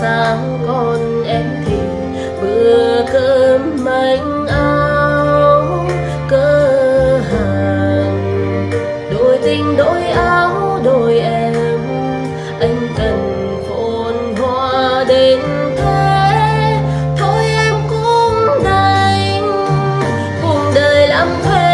sáng con em thì bữa cơm manh áo cơ hàng đôi tình, đôi áo, đôi em anh cần phồn hoa đến thế thôi em cũng đành cùng đời làm thuê.